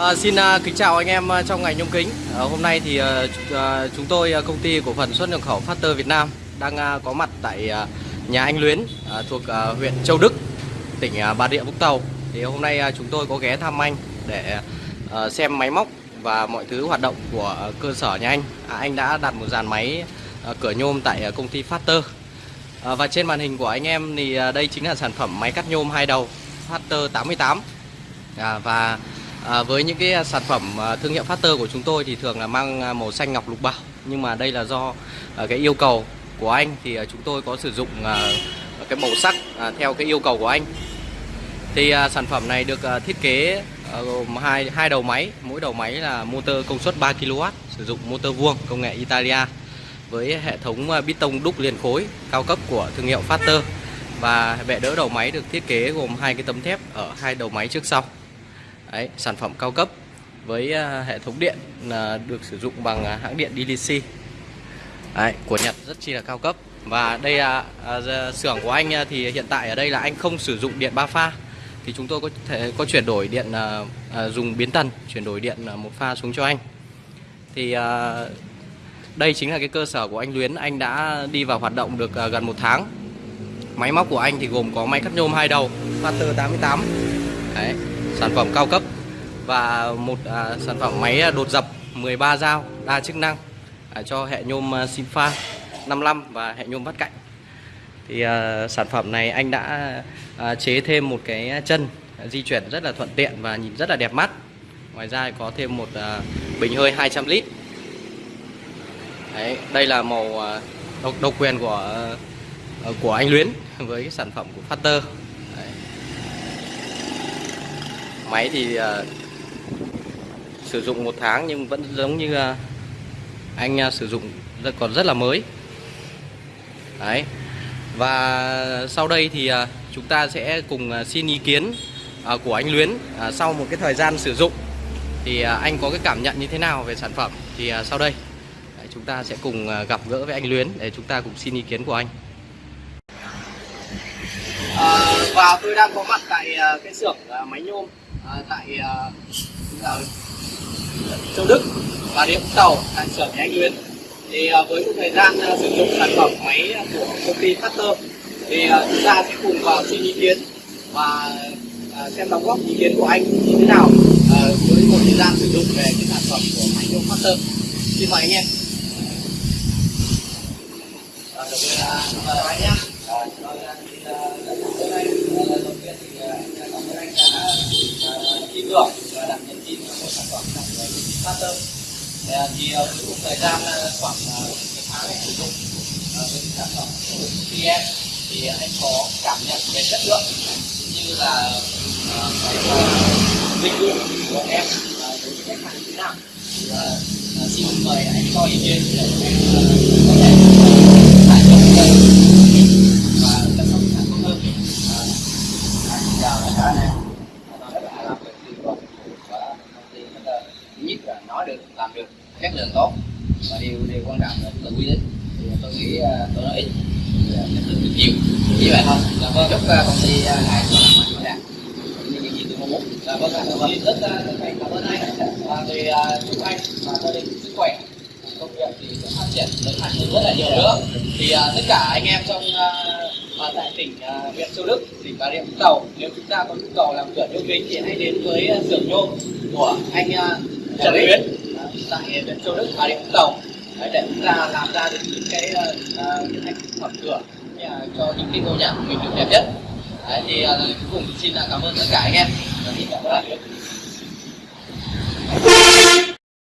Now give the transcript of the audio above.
À, xin à, kính chào anh em ờ, trong ngành nhôm kính. À, hôm nay thì à, chúng tôi công ty cổ phần xuất nhập khẩu Factor Việt Nam đang à, có mặt tại à, nhà anh Luyến à, thuộc à, huyện Châu Đức, tỉnh à, Bà Rịa Vũng Tàu. Thì hôm nay à, chúng tôi có ghé thăm anh để à, xem máy móc và mọi thứ hoạt động của cơ sở nhà anh. À, anh đã đặt một dàn máy à, cửa nhôm tại à, công ty Factor. À, và trên màn hình của anh em thì à, đây chính là sản phẩm máy cắt nhôm hai đầu Factor 88. À, và à, với những cái à, sản phẩm à, thương hiệu Factor của chúng tôi thì thường là mang à, màu xanh ngọc lục bảo. Nhưng mà đây là do cái yêu cầu của anh thì chúng tôi có sử dụng cái màu sắc theo cái yêu cầu của anh. Thì sản phẩm này được thiết kế gồm hai hai đầu máy. Mỗi đầu máy là motor công suất 3 kW sử dụng motor vuông công nghệ Italia với hệ thống bít tông đúc liền khối cao cấp của thương hiệu Factor và bệ đỡ đầu máy được thiết kế gồm hai cái tấm thép ở hai đầu máy trước sau. Đấy, sản phẩm cao cấp với à, hệ thống điện là được sử dụng bằng à, hãng điện DLC Đấy, của Nhật rất chi là cao cấp. Và đây là à, à xưởng của anh thì hiện tại ở đây là anh không sử dụng điện ba pha. Thì chúng tôi có thể có chuyển đổi điện à, à, dùng biến tần chuyển đổi điện à, một pha xuống cho anh. Thì à, đây chính là cái cơ sở của anh Luyến. Anh đã đi vào hoạt động được à, gần một tháng. Máy móc của anh thì gồm có máy cắt nhôm hai đầu Master 88 Đấy, sản phẩm cao cấp và một à, sản phẩm máy à, đột dập 13 dao đa chức năng à, cho hệ nhôm à, 55 và hệ nhôm vắt cạnh. Thì à, sản phẩm này anh đã à, chế thêm một cái chân di chuyển rất là thuận tiện và nhìn rất là đẹp mắt. Ngoài ra có thêm một à, bình hơi 200 lít. Đấy, đây là màu à, độc, độc quyền của à, của anh Luyến với cái sản phẩm của Factor Đấy máy thì uh, sử dụng một tháng nhưng vẫn giống như uh, anh uh, sử dụng rất còn rất là mới. Đấy. Và sau đây thì uh, chúng ta sẽ cùng uh, xin ý kiến uh, của anh Luyến uh, sau một cái thời gian sử dụng thì uh, anh có cái cảm nhận như thế nào về sản phẩm? Thì uh, sau đây đấy, chúng ta sẽ cùng uh, gặp gỡ với anh Luyến để chúng ta cùng xin ý kiến của anh. Và tôi đang có mặt tại cái xưởng máy nhôm. Ờ, tại ờ, ờ, Châu Đức và Địa Vũng Tàu tại xưởng nhà anh Nguyên thì với một thời gian sử dụng sản phẩm máy của công ty Factor thì chúng ta sẽ cùng vào xin ý kiến và xem đóng góp ý kiến của anh như thế nào với một thời gian sử dụng về cái sản phẩm của máy nhôm Factor. Xin mời anh em. Đầu tiên là anh nhé. À, rồi, à, thì, đầu tiên thì phát tâm. Thì, à, à, cũng thời gian à, khoảng một tháng để sử dụng với cái sản phẩm của em thì anh có cảm nhận về chất lượng như là à, cái à, dịch vụ của em đối với khách hàng như thế nào? Thì, xin mời anh cho ý kiến để em có thể chất lượng tốt. Và điều điều quan trọng là tự quy định. Thì tôi nghĩ à, tôi nói ít. Thì, chất lượng được nhiều. Như vậy thôi. Là có chúc à, công ty à, này có mạnh như những gì tôi mong muốn. Là vâng cảm ơn rất à, rất cảm ơn anh và thì à, chúc anh và gia đình sức khỏe. Công việc thì sẽ phát triển lớn mạnh hơn rất là nhiều nữa. Thì tất cả anh em trong tại tỉnh huyện Châu Đức tỉnh Bà Rịa Vũng Tàu nếu chúng ta có nhu cầu làm cửa nhôm kính thì hãy đến với xưởng nhôm của anh Trần Luyến tại huyện Châu Đức Bà Rịa Vũng Tàu để chúng ta làm ra được những cái ờ, ờ, những thành phẩm cửa cho những cái ngôi nhà của mình được đẹp nhất. Đấy, thì ờ, cuối cùng xin cảm ơn tất cả anh em. Và xin cảm ơn.